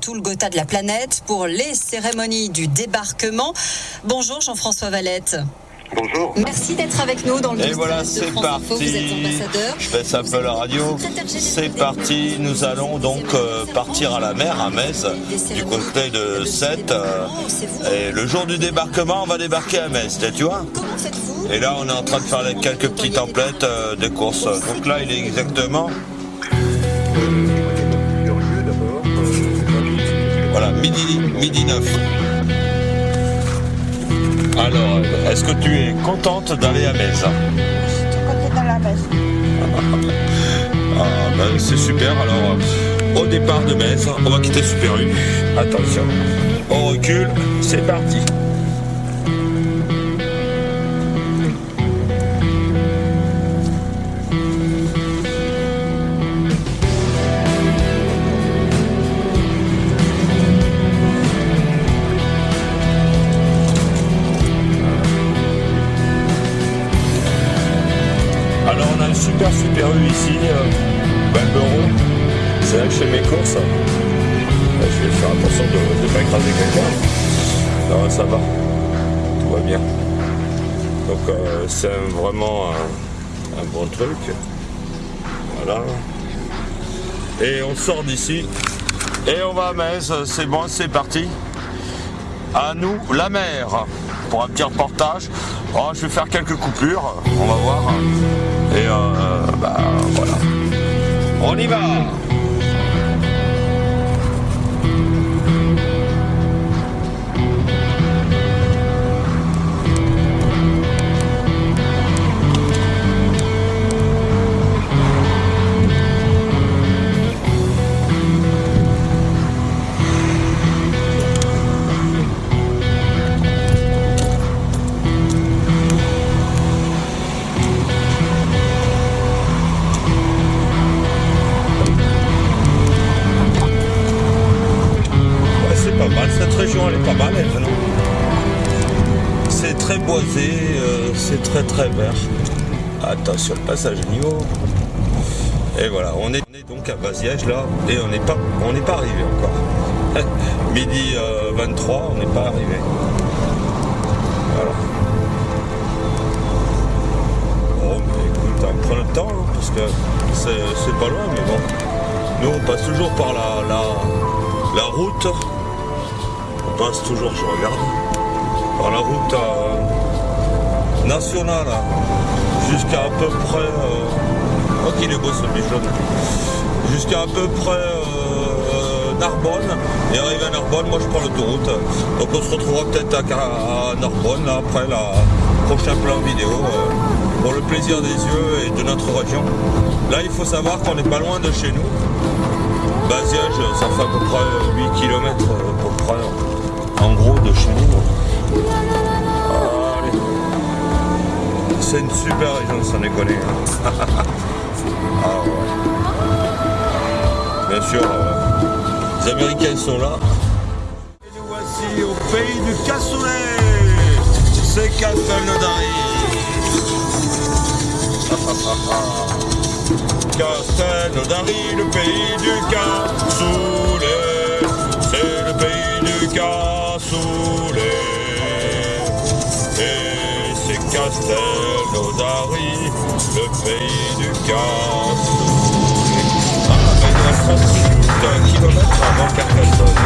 tout le Gotha de la planète pour les cérémonies du débarquement. Bonjour Jean-François Valette. Bonjour. Merci d'être avec nous dans le Et voilà, c'est parti. Vous êtes ambassadeur. Je fais ça un peu la radio. C'est parti. Nous allons donc euh, partir à la mer, à Metz, du côté de Sète. euh, et le jour du débarquement, on va débarquer à Metz, tu vois Comment faites-vous Et là, on est en train de faire les quelques petites templettes euh, de course. Donc là, il est exactement, midi, midi 9. Alors, est-ce que tu es contente d'aller à Metz? Côté dans la messe. Ah ben c'est super, alors au départ de Metz, on va quitter Super U. Attention, on recule, c'est parti. Alors on a un super super U ici, euh, Balberon. C'est là que je fais mes courses. Là, je vais faire attention de ne pas écraser quelqu'un. Non, ça va. Tout va bien. Donc euh, c'est vraiment un, un bon truc. Voilà. Et on sort d'ici. Et on va à Metz. C'est bon, c'est parti. À nous, la mer. Pour un petit reportage. Oh, je vais faire quelques coupures. On va voir. Et euh, bah voilà. On y va boisé, euh, c'est très très vert. Attention, le passage à niveau. Et voilà, on est, on est donc à Baziège là, et on n'est pas, on n'est pas arrivé encore. Midi euh, 23, on n'est pas arrivé. Voilà. Bon, mais écoute, on prend le temps, hein, parce que c'est pas loin, mais bon. Nous, on passe toujours par la, la, la route. On passe toujours, je regarde, la route euh, nationale hein, jusqu'à à peu près. Euh, oh, jaune. Jusqu'à à peu près euh, Narbonne. Et arrivé à Narbonne, moi je prends l'autoroute. Donc on se retrouvera peut-être à, Narbonne là, après le prochain plan vidéo. euh, pour le plaisir des yeux et de notre région. Là, il faut savoir qu'on n'est pas loin de chez nous. Baziège, ça fait à peu près 8 km à peu en gros, de chez nous. C'est une super région, sans déconner. hein. ah. Bien sûr, euh, les Américains sont là. Et nous voici au pays du cassoulet. C'est Castelnaudary. Castelnaudary, le pays du cassoulet. C'est Castelnaudary, le pays du cassoulet. Ah, ben il reste 38 km avant Carcassonne.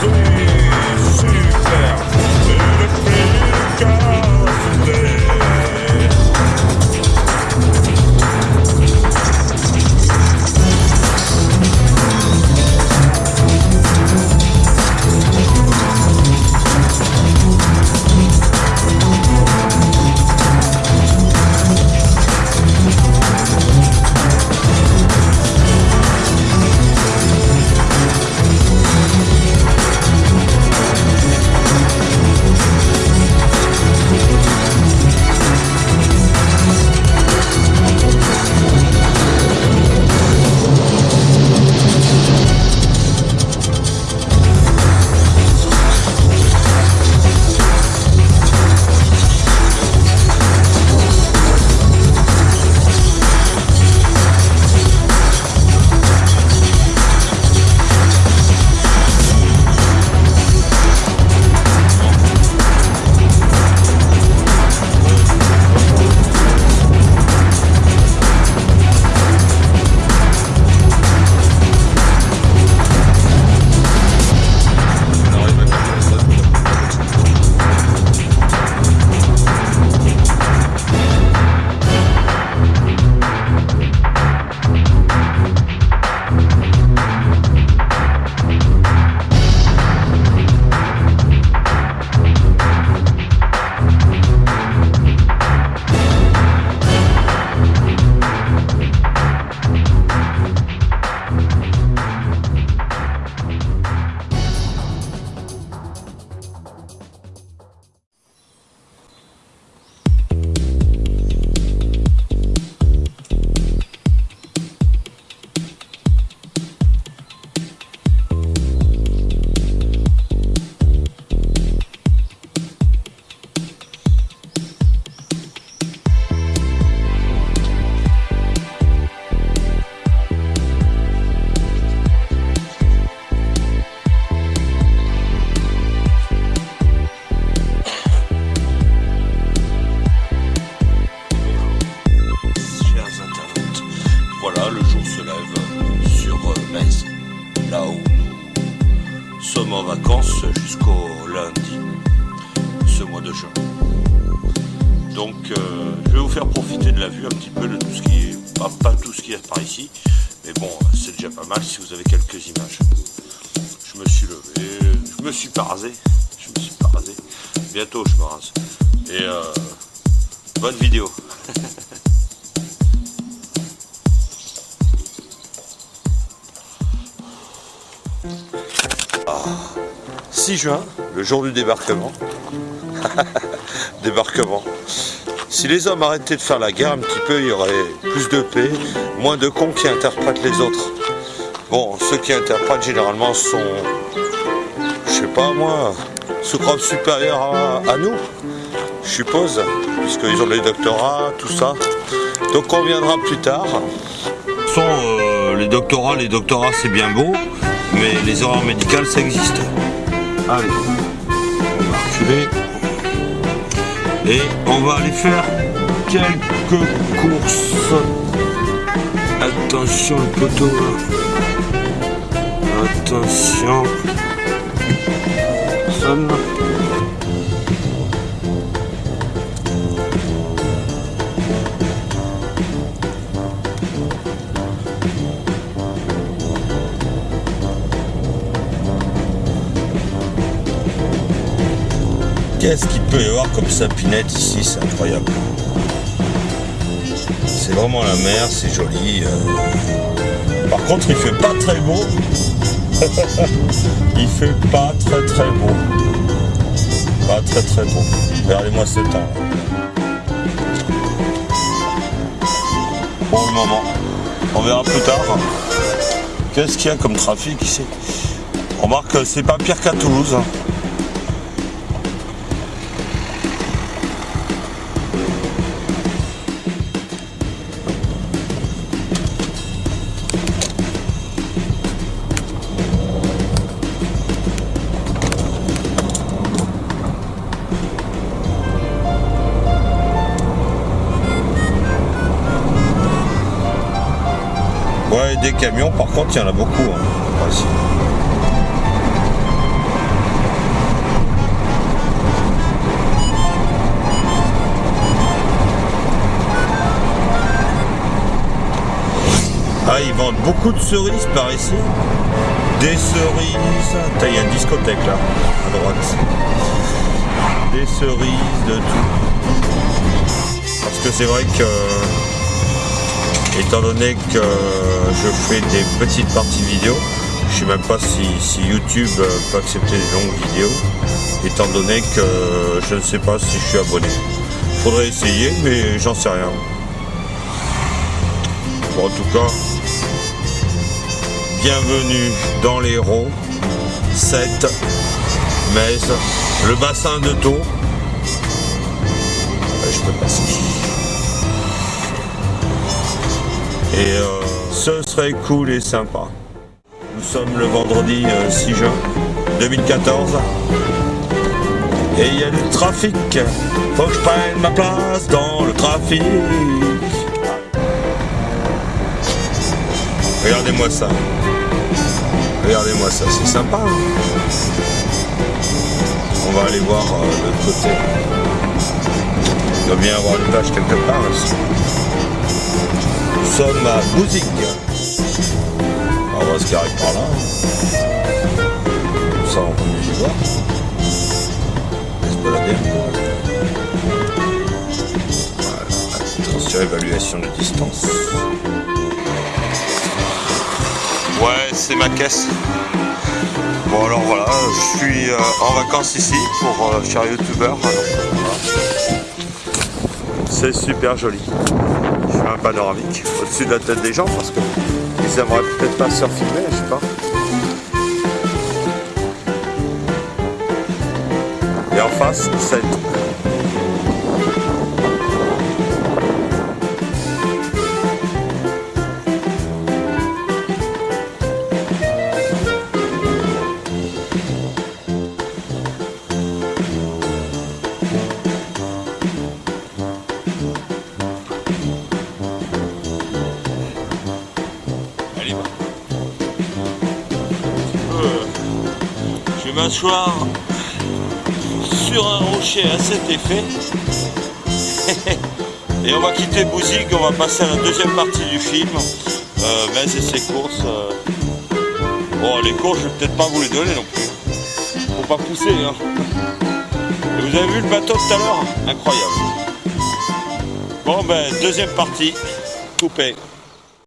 C'est super. C'est le pays du cassoulet. Vacances jusqu'au lundi, ce mois de juin. Donc euh, je vais vous faire profiter de la vue un petit peu de tout ce qui est, pas, pas tout ce qui est par ici, mais bon, c'est déjà pas mal si vous avez quelques images. Je me suis levé, je me suis pas rasé, je me suis pas rasé. Bientôt je me rase. Et euh, bonne vidéo. 6 juin, le jour du débarquement. débarquement. Si les hommes arrêtaient de faire la guerre un petit peu, il y aurait plus de paix, moins de cons qui interprètent les autres. Bon, ceux qui interprètent généralement sont, je sais pas moi, sous groupe supérieur à, nous, je suppose, puisqu'ils ont les doctorats, tout ça. Donc on viendra plus tard. Euh, les doctorats, les doctorats c'est bien beau, mais les erreurs médicales ça existe. Allez, on va reculer. Et on va aller faire quelques courses. Attention le poteau. Attention. Qu'est-ce qu'il peut y avoir comme sapinette ici? C'est incroyable. C'est vraiment la mer, c'est joli. euh. Par contre, il fait pas très beau. il fait pas très très beau. Pas très très beau. Regardez-moi ce temps. Pour le moment. On verra plus tard. Qu'est-ce qu'il y a comme trafic ici? On remarque que c'est pas pire qu'à Toulouse. Camions, par contre, il y en a beaucoup. hein. Ah, ils vendent beaucoup de cerises par ici. Des cerises. Il y a une discothèque là, à droite. Des cerises, de tout. Parce que c'est vrai que étant donné que je fais des petites parties vidéo, je sais même pas si, YouTube peut accepter des longues vidéos, étant donné que je ne sais pas si je suis abonné. Faudrait essayer, mais j'en sais rien. Bon, en tout cas, bienvenue dans l'Hérault, 7, Metz, le bassin de. Ouais, je peux passer. Et euh, ce serait cool et sympa. Nous sommes le vendredi euh, 6 juin 2014. Et il y a du trafic. Faut que je prenne ma place dans le trafic. Regardez-moi ça. Regardez-moi ça, c'est sympa. hein. On va aller voir euh, l'autre côté. Il doit bien y avoir une vache quelque part ici. Sommes à Bouzic. On va qui arrive par là. Ça, on peut y voir. On se balader. Voilà. Attention, évaluation de distance. Ouais, c'est ma caisse. Bon alors voilà, je suis euh, en vacances ici pour euh, youtubeur. C'est super joli. Un panoramique au-dessus de la tête des gens parce que ils aimeraient peut-être pas se filmer, je sais pas. Et en face, c'est Sur un rocher à cet effet. Et on va quitter Bouzig, on va passer à la deuxième partie du film. Euh, mais c'est ses courses. euh. Bon, les courses, je vais peut-être pas vous les donner non plus. Faut pas pousser. Hein. Vous avez vu le bateau tout à l'heure? Incroyable. Bon, ben, deuxième partie, coupé.